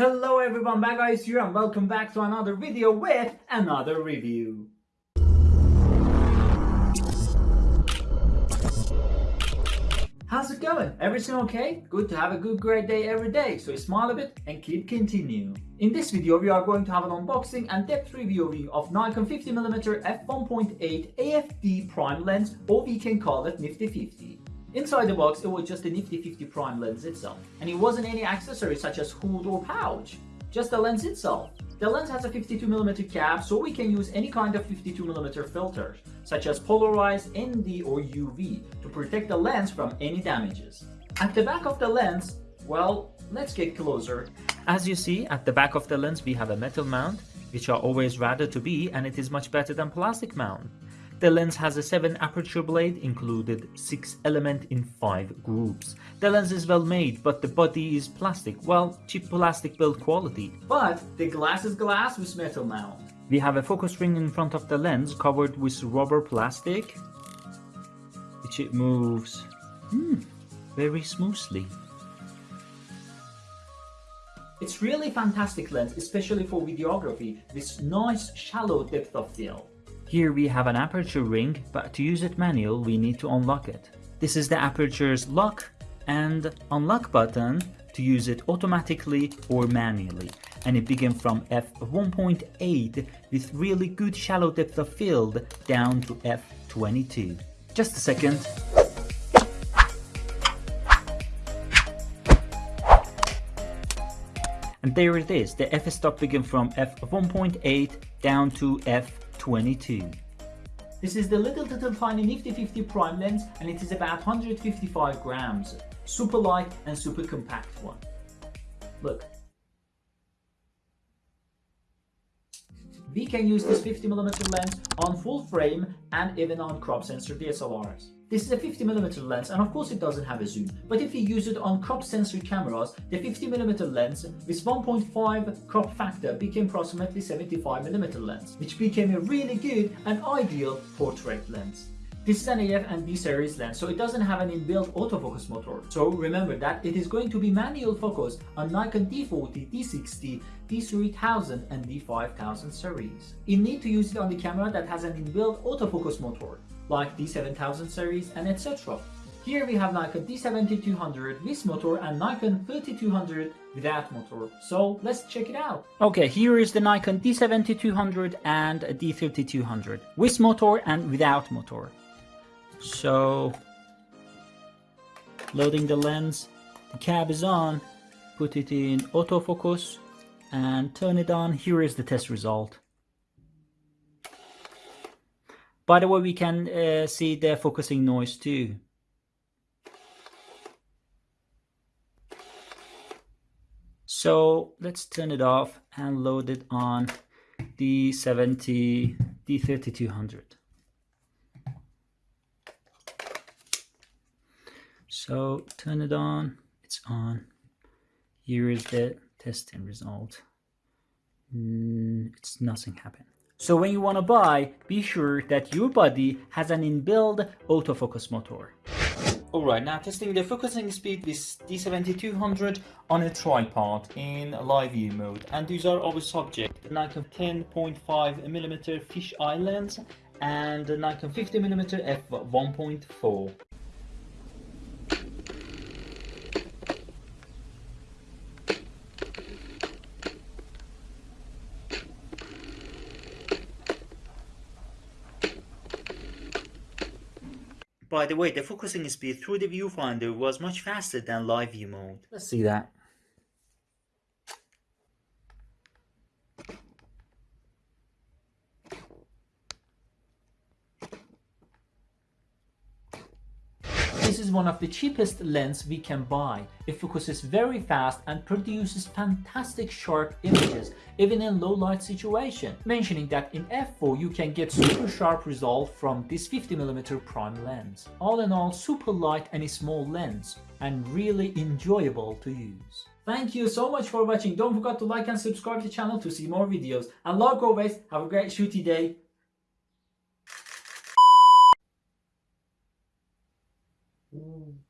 Hello everyone, back guys here and welcome back to another video with another review. How's it going? Everything okay? Good to have a good great day every day, so smile a bit and keep continue. In this video we are going to have an unboxing and depth review of Nikon 50mm f1.8 AFD prime lens or we can call it Nifty 50. Inside the box, it was just the Nifty 50 prime lens itself, and it wasn't any accessories such as hood or pouch, just the lens itself. The lens has a 52mm cap, so we can use any kind of 52mm filters, such as polarized, ND or UV, to protect the lens from any damages. At the back of the lens, well, let's get closer. As you see, at the back of the lens we have a metal mount, which are always rather to be, and it is much better than plastic mount. The lens has a 7 aperture blade included 6 element in 5 groups. The lens is well made but the body is plastic, well cheap plastic build quality. But the glass is glass with metal mount. We have a focus ring in front of the lens covered with rubber plastic which it moves hmm, very smoothly. It's really fantastic lens especially for videography with nice shallow depth of field. Here we have an aperture ring, but to use it manual we need to unlock it. This is the aperture's lock and unlock button to use it automatically or manually and it begins from f1.8 with really good shallow depth of field down to f22. Just a second. And there it is, the f-stop begins from f1.8 down to f 22. This is the little little tiny Nifty 50 prime lens and it is about 155 grams. Super light and super compact one. Look. We can use this 50mm lens on full frame and even on crop sensor DSLRs. This is a 50mm lens and of course it doesn't have a zoom, but if you use it on crop sensor cameras, the 50mm lens with 1.5 crop factor became approximately 75mm lens, which became a really good and ideal portrait lens. This is an AF and B series lens, so it doesn't have an inbuilt autofocus motor. So remember that it is going to be manual focus on Nikon D40, D60, D3000 and D5000 series. You need to use it on the camera that has an inbuilt autofocus motor like D7000 series and etc. Here we have Nikon D7200 with motor and Nikon 3200 without motor. So let's check it out. Okay, here is the Nikon D7200 and D3200 with motor and without motor. So loading the lens, the cab is on, put it in autofocus and turn it on. Here is the test result. By the way, we can uh, see the focusing noise too. So let's turn it off and load it on the 70 D3200. So turn it on, it's on. Here is the testing result. Mm, it's nothing happened. So when you want to buy, be sure that your body has an inbuilt autofocus motor. Alright, now testing the focusing speed with D7200 on a tripod in live view mode. And these are our subject, the Nikon 10.5mm fisheye lens and Nikon 50mm f1.4. By the way, the focusing speed through the viewfinder was much faster than live view mode. Let's see that. This is one of the cheapest lens we can buy. It focuses very fast and produces fantastic sharp images even in low light situation. Mentioning that in f4 you can get super sharp result from this 50mm prime lens. All in all super light and a small lens and really enjoyable to use. Thank you so much for watching. Don't forget to like and subscribe to the channel to see more videos. And like always, have a great shooty day. Mm.